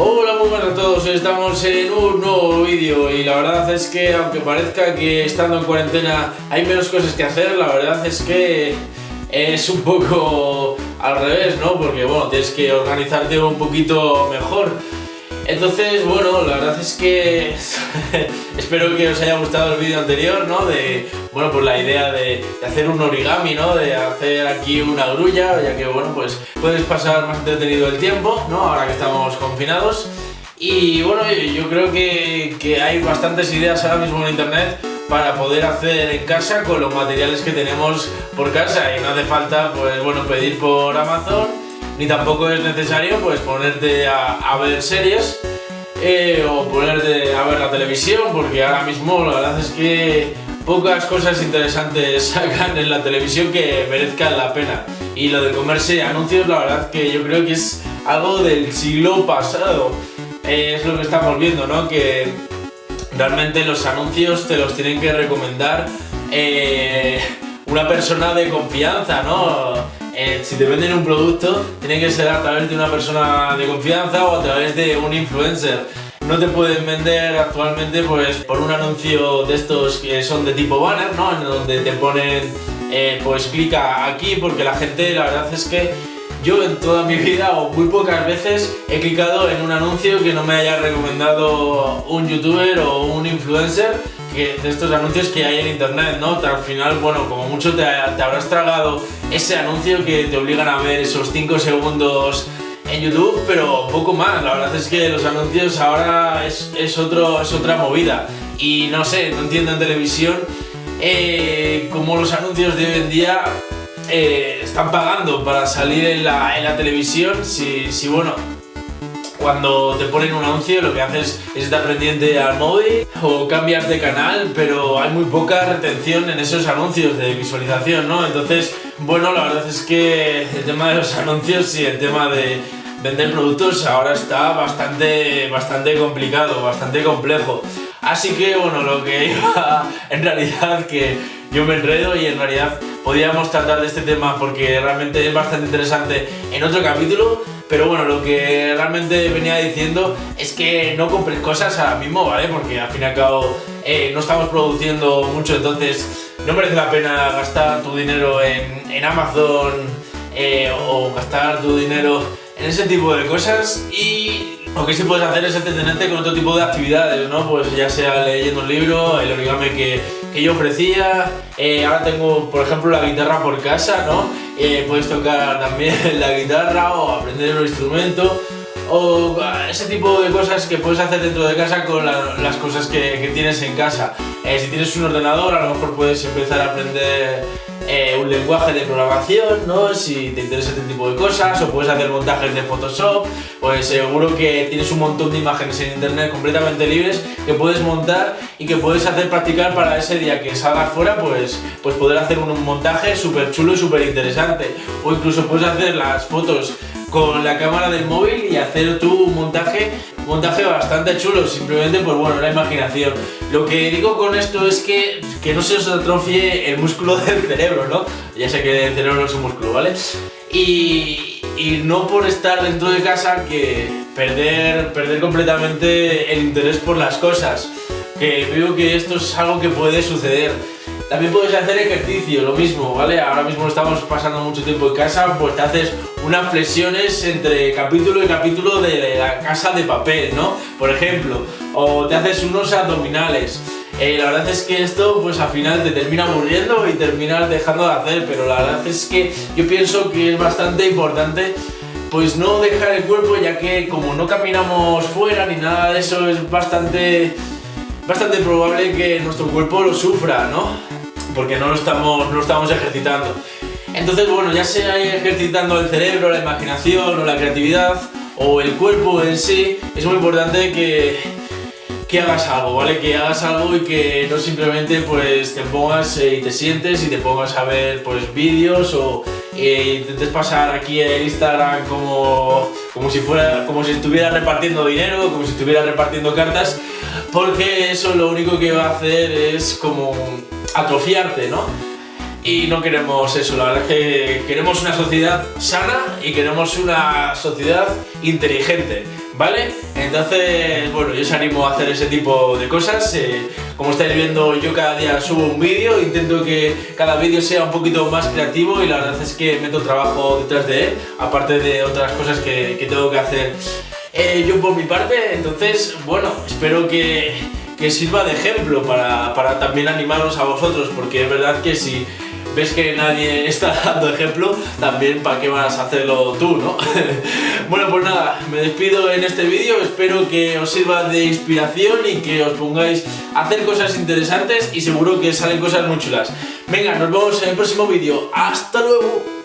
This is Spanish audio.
Hola, muy buenas a todos, estamos en un nuevo vídeo y la verdad es que aunque parezca que estando en cuarentena hay menos cosas que hacer, la verdad es que es un poco al revés, ¿no? Porque bueno, tienes que organizarte un poquito mejor. Entonces, bueno, la verdad es que espero que os haya gustado el vídeo anterior, ¿no? De, bueno, pues la idea de, hacer un origami, ¿no? De hacer aquí una grulla, ya que, bueno, pues puedes pasar más entretenido el tiempo, ¿no? Ahora que estamos confinados. Y bueno, yo creo que, que hay bastantes ideas ahora mismo en internet para poder hacer en casa con los materiales que tenemos por casa y no hace falta, pues bueno, pedir por Amazon ni tampoco es necesario pues ponerte a, ver series eh, o ponerte a ver la televisión porque ahora mismo la verdad es que pocas cosas interesantes sacan en la televisión que merezcan la pena y lo de comerse anuncios la verdad que yo creo que es algo del siglo pasado es lo que estamos viendo ¿no? que realmente los anuncios te los tienen que recomendar eh, una persona de confianza ¿no? Eh, si te venden un producto, tiene que ser a través de una persona de confianza o a través de un influencer. No te pueden vender actualmente pues, por un anuncio de estos que son de tipo banner, ¿no? En donde te ponen, eh, pues clica aquí, porque la gente, la verdad es que yo en toda mi vida o muy pocas veces he clicado en un anuncio que no me haya recomendado un youtuber o un influencer de estos anuncios que hay en internet, ¿no? Al final, bueno, como mucho te, habrás tragado ese anuncio que te obligan a ver esos 5 segundos en YouTube, pero poco más. La verdad es que los anuncios ahora es, otro, es otra movida. Y no sé, no entiendo en televisión eh, cómo los anuncios de hoy en día eh, están pagando para salir en la, televisión. Si, si bueno, cuando te ponen un anuncio lo que haces es estar pendiente al móvil o cambias de canal, pero hay muy poca retención en esos anuncios de visualización, ¿no? Entonces, bueno, la verdad es que el tema de los anuncios y el tema de vender productos ahora está bastante, bastante complicado, bastante complejo. Así que, bueno, lo que iba en realidad que yo me enredo y en realidad podíamos tratar de este tema porque realmente es bastante interesante en otro capítulo pero bueno, lo que realmente venía diciendo es que no compres cosas ahora mismo, ¿vale? Porque al fin y al cabo eh, no estamos produciendo mucho, entonces no merece la pena gastar tu dinero en, Amazon eh, o gastar tu dinero en ese tipo de cosas y lo que sí puedes hacer es entretenerte con otro tipo de actividades, ¿no? Pues ya sea leyendo un libro, el origami que, que yo ofrecía, eh, ahora tengo, por ejemplo, la guitarra por casa, ¿no? Eh, puedes tocar también la guitarra o aprender un instrumento o ese tipo de cosas que puedes hacer dentro de casa con las cosas que, que, tienes en casa. Eh, si tienes un ordenador, a lo mejor puedes empezar a aprender eh, un lenguaje de programación, ¿no? Si te interesa este tipo de cosas, o puedes hacer montajes de Photoshop, pues seguro que tienes un montón de imágenes en internet completamente libres que puedes montar y que puedes hacer practicar para ese día que salgas fuera, pues, pues poder hacer un montaje súper chulo y súper interesante. O incluso puedes hacer las fotos con la cámara del móvil y hacer tu montaje montaje bastante chulo, simplemente pues bueno, la imaginación. Lo que digo con esto es que, que no se os atrofie el músculo del cerebro, ¿no? Ya sé que el cerebro no es un músculo, ¿vale? Y, y no por estar dentro de casa que perder, perder completamente el interés por las cosas. Que veo que esto es algo que puede suceder. También puedes hacer ejercicio, lo mismo, ¿vale? Ahora mismo estamos pasando mucho tiempo en casa, pues te haces unas flexiones entre capítulo y capítulo de la casa de papel, ¿no? Por ejemplo, o te haces unos abdominales. Eh, la verdad es que esto pues al final te termina aburriendo y terminas dejando de hacer, pero la verdad es que yo pienso que es bastante importante pues no dejar el cuerpo ya que como no caminamos fuera ni nada de eso es bastante bastante probable que nuestro cuerpo lo sufra, ¿no? Porque no lo estamos, no estamos ejercitando. Entonces, bueno, ya sea ejercitando el cerebro, la imaginación o la creatividad o el cuerpo en sí, es muy importante que, que hagas algo, ¿vale? Que hagas algo y que no simplemente pues te pongas eh, y te sientes y te pongas a ver pues vídeos o eh, intentes pasar aquí en Instagram como, como si fuera como si estuviera repartiendo dinero, como si estuviera repartiendo cartas, porque eso lo único que va a hacer es como atrofiarte, ¿no? Y no queremos eso, la verdad es que queremos una sociedad sana y queremos una sociedad inteligente, ¿vale? Entonces, bueno, yo os animo a hacer ese tipo de cosas. eh, como estáis viendo, yo cada día subo un vídeo, intento que cada vídeo sea un poquito más creativo y la verdad es que meto trabajo detrás de él, aparte de otras cosas que, que tengo que hacer eh, yo por mi parte. Entonces, bueno, espero que, que sirva de ejemplo para, para también animaros a vosotros, porque es verdad que si ves que nadie está dando ejemplo, también para qué vas a hacerlo tú, ¿no? bueno, pues nada, me despido en este vídeo, espero que os sirva de inspiración y que os pongáis a hacer cosas interesantes y seguro que salen cosas muy chulas. Venga, nos vemos en el próximo vídeo, ¡hasta luego!